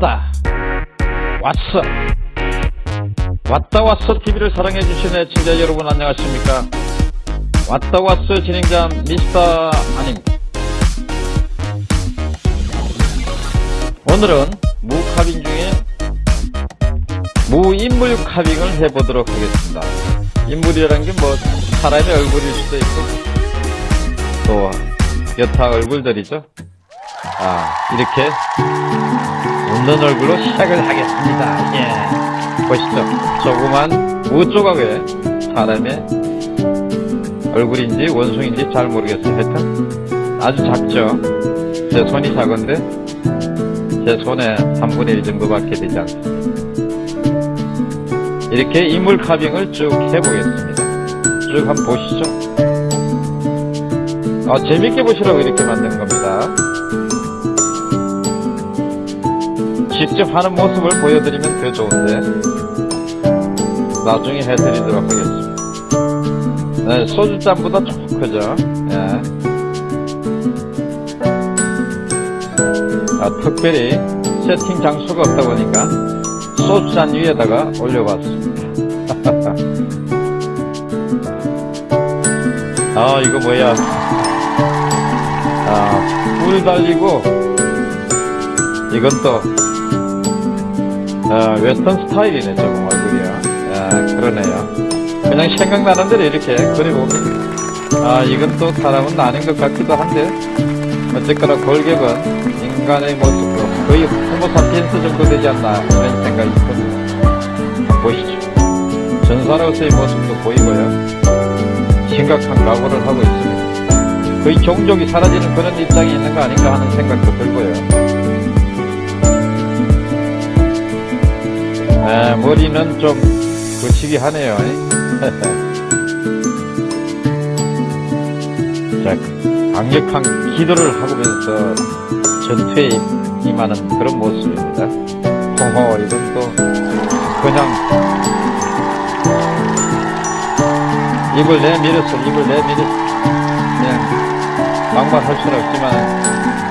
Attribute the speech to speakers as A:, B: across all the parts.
A: 왔다. 왔어. 왔다 왔어 TV를 사랑해주신 애청자 여러분 안녕하십니까? 왔다 왔어 진행자 미스터 아닙니다 오늘은 무카빙 중에 무인물 카빙을 해보도록 하겠습니다. 인물이라는 게 뭐 사람의 얼굴일 수도 있고 또 여타 얼굴들이죠. 아 이렇게 웃는 얼굴로 시작을 하겠습니다. 예. 보시죠 조그만 무조각의 사람의 얼굴인지 원숭인지 잘 모르겠어요. 하여튼 아주 작죠. 제 손이 작은데 제 손의 3분의 1 정도밖에 되지 않습니다. 이렇게 인물 카빙을 쭉 해보겠습니다. 쭉 한번 보시죠. 아, 재밌게 보시라고 이렇게 만든 겁니다 직접 하는 모습을 보여드리면 더 좋은데 나중에 해드리도록 하겠습니다. 네, 소주잔보다 조금 크죠? 예. 아, 특별히 세팅 장소가 없다 보니까 소주잔 위에다가 올려봤습니다. 아 이거 뭐야? 아뿔 달리고 이건 또 아, 웨스턴 스타일이네 조금 얼굴이야. 아, 그러네요. 그냥 생각나는 대로 이렇게 그려봅니다 아 이건 또 사람은 아닌 것 같기도 한데. 어쨌거나 골격은 인간의 모습으로 거의 호모사피엔스 정도 되지 않나 이런 생각이 듭니다 보시죠? 전사로서의 모습도 보이고요. 심각한 각오를 하고 있습니다. 거의 종족이 사라지는 그런 입장이 있는 거 아닌가 하는 생각도 들고요 네, 머리는 좀 거치기 하네요. 자, 강력한 기도를 하면서 전투에 임하는 그런 모습입니다. 호호, 이건 또 그냥 입을 내밀어서 입을 내밀어 그냥 막말할 수는 없지만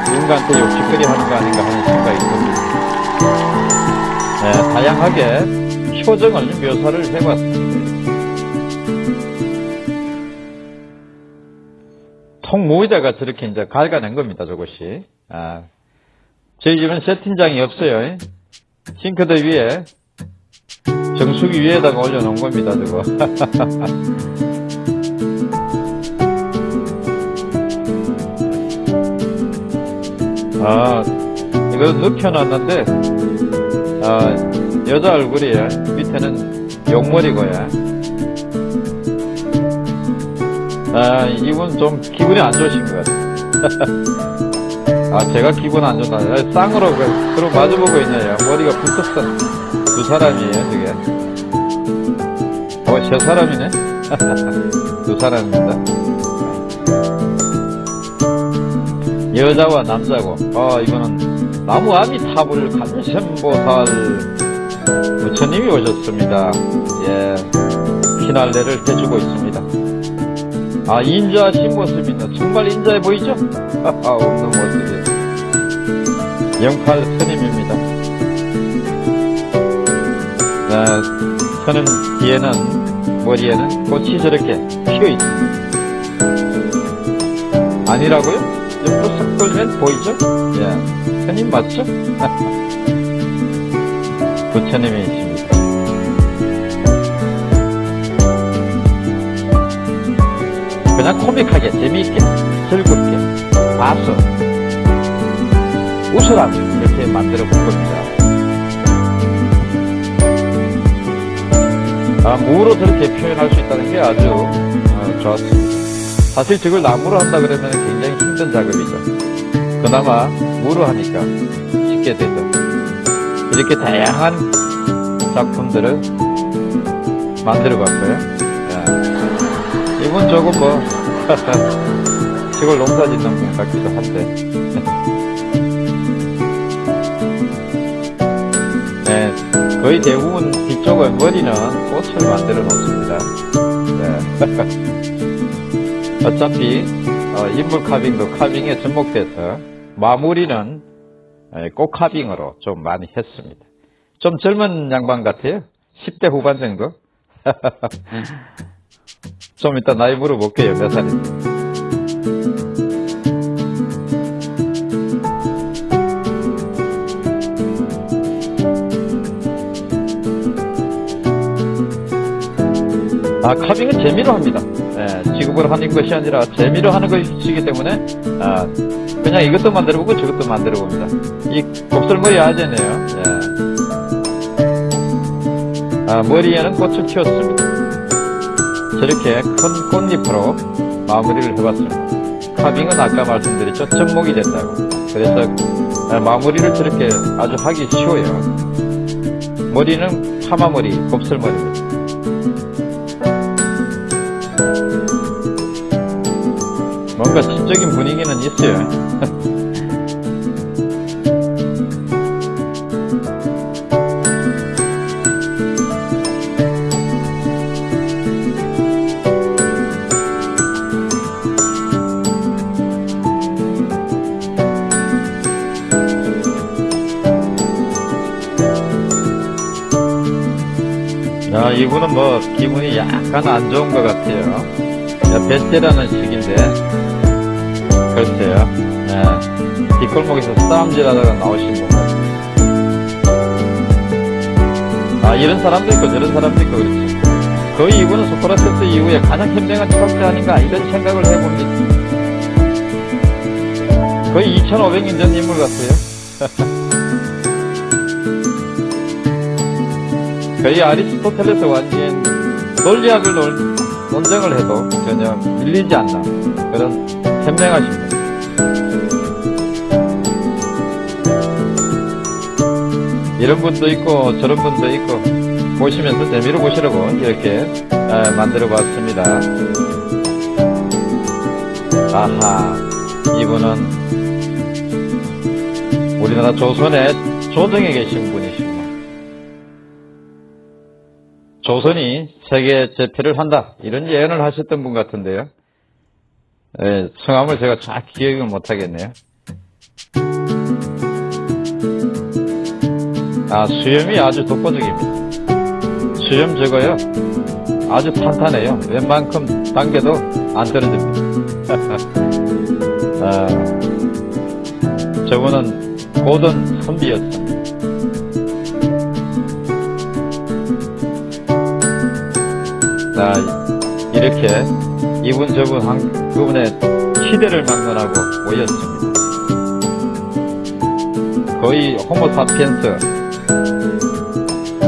A: 누군가한테 욕짓거리 하는 거 아닌가 하는 생각이 듭니다. 네, 다양하게 표정을 묘사를 해봤습니다. 통모에다가 저렇게 이제 갈가낸 겁니다, 저것이. 아, 저희 집은 세팅장이 없어요. 싱크대 위에, 정수기 위에다가 올려놓은 겁니다, 저거. 아, 이거 눕혀놨는데, 아, 여자 얼굴이에요. 밑에는 용머리고요. 아, 이분 좀 기분이 안 좋으신 것 같아요. 아, 제가 기분 안 좋다. 아, 쌍으로, 서로 마주보고 있네요. 머리가 붙었어. 두 사람이에요, 저게. 어, 세 사람이네? 두 사람입니다. 여자와 남자고, 아, 이거는 나무 아미타불 간센보살 부처님이 오셨습니다. 예, 피날레를 해주고 있습니다. 아, 인자하신 모습입니다. 정말 인자해 보이죠? 없는 모습이에요. 영팔 스님입니다. 네, 서는 뒤에는, 머리에는 꽃이 저렇게 피어 있습니다. 아니라고요? 돌면 보이죠? 예, 스님 맞죠? 부처님이십니다. 그냥 코믹하게 재미있게 즐겁게 봐서 웃으라 이렇게 만들어 본 겁니다. 아, 무로 저렇게 표현할 수 있다는 게 아주 어, 좋았습니다. 사실 저걸 나무로 한다 그러면 굉장히 힘든 작업이죠. 그나마 무로 하니까 쉽게 되죠. 이렇게 다양한 작품들을 만들어 봤어요. 이분 조금 뭐 시골 농사 짓는 분 같기도 한데 네, 거의 대부분 뒤쪽은 머리는 꽃을 만들어 놓습니다. 네. 어차피 어, 인물 카빙도 카빙에 접목돼서 마무리는 에, 꽃카빙으로 좀 많이 했습니다. 좀 젊은 양반 같아요. 10대 후반 정도. 좀 이따 나이 물어볼게요. 몇 살인지. 아, 카빙은 재미로 합니다. 예, 지급을 하는 것이 아니라 재미로 하는 것이기 때문에 아, 그냥 이것도 만들어보고 저것도 만들어봅니다. 이 곱슬머리 아재네요. 예. 아, 머리에는 꽃을 키웠습니다. 저렇게 큰 꽃잎으로 마무리를 해봤습니다. 카빙은 아까 말씀드렸죠. 접목이 된다고. 그래서 아, 마무리를 저렇게 아주 하기 쉬워요. 머리는 파마머리, 곱슬머리입니다. 뭔가 시적인 분위기는 있어요. 야, 이분은 뭐 기분이 약간 안 좋은 것 같아요. 야, 배째라는 식인데 뒷골목에서 싸움질하다가 나오신 분 같아요. 아, 이런 사람도 있고 저런 사람도 있고 그렇죠. 거의 이분은 소크라테스 이후에 가장 현명한 철학자 아닌가 이런 생각을 해봅니다. 거의 2500년 전 인물 같아요. 거의 아리스토텔레스 완전 논리학을 논, 논쟁을 해도 전혀 밀리지 않나 그런 현명하신 분. 이런 분도 있고 저런 분도 있고 보시면서 재미로 보시라고 이렇게 아, 만들어 봤습니다. 아하 이분은 우리나라 조선의 조정에 계신 분이시고 조선이 세계 제패를 한다 이런 예언을 하셨던 분 같은데요. 예, 성함을 제가 정확히 기억을 못하겠네요. 아, 수염이 아주 독보적입니다. 수염 저거요. 아주 탄탄해요. 웬만큼 당겨도 안 떨어집니다. 아, 저분은 고든 선비였습니다. 자, 이렇게 이분 저분 한 그분의 시대를 막론하고 모였습니다. 거의 호모사피엔스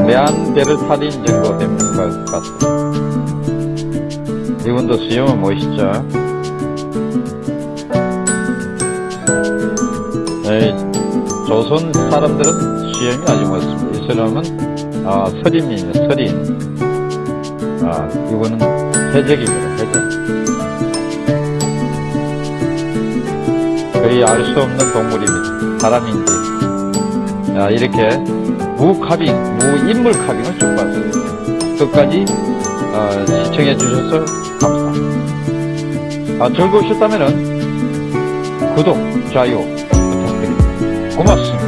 A: 네안데르탈인 정도 되는 것 같습니다. 이분도 수염은 멋있죠. 에이, 조선 사람들은 수염이 아주 멋있습니다. 이 사람은 아, 서린이에요, 서린. 아, 이거는 해적입니다, 해적. 거의 알 수 없는 동물입니다. 사람인지. 자, 이렇게 무카빙, 무인물 카빙을 쭉 봤습니다. 끝까지 어, 시청해 주셔서 감사합니다. 아, 즐거우셨다면 구독, 좋아요 부탁드립니다. 고맙습니다.